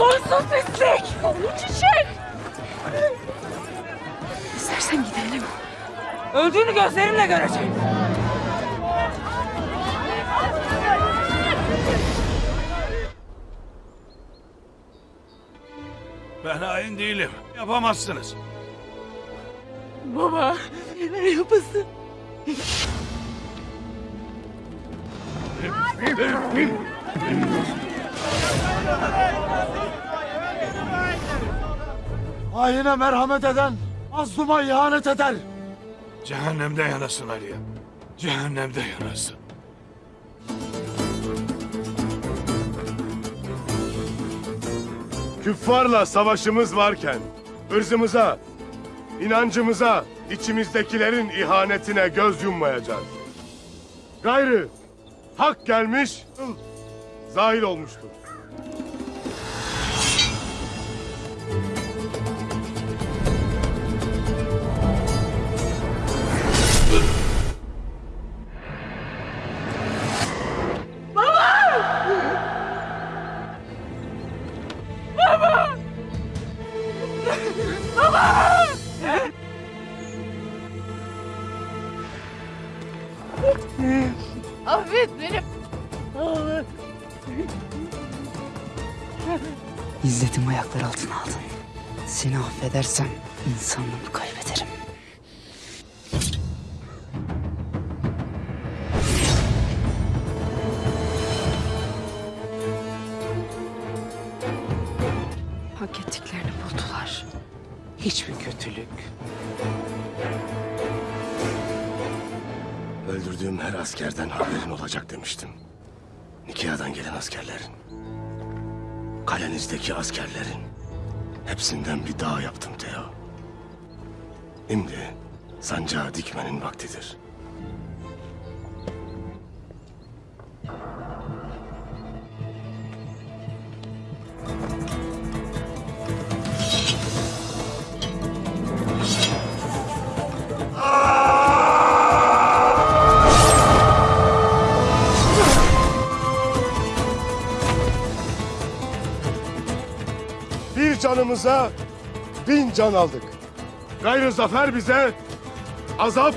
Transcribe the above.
sonsuz pislik. Onun çiçek. İstersen gidelim. Öldüğünü gözlerimle göreceğim. Ben hain değilim. Yapamazsınız. Baba, neler yapasın? Haine merhamet eden, mazluma ihanet eder. Cehennemde yanasın Aliye. Cehennemde yanasın. Küffarla savaşımız varken ırzımıza, inancımıza, içimizdekilerin ihanetine göz yummayacağız. Gayrı hak gelmiş, zahil olmuştur. Affet beni. İzzetimi ayaklar altına aldın. Seni affedersem insanlığımı kaybederim. Hak ettiklerini buldular. Hiçbir kötülük Öldürdüğüm her askerden haberin olacak demiştim. Nikia'dan gelen askerlerin. Kalenizdeki askerlerin. Hepsinden bir dağ yaptım Teo. Şimdi sancağı dikmenin vaktidir. Bir canımıza bin can aldık. Gayrı zafer bize azap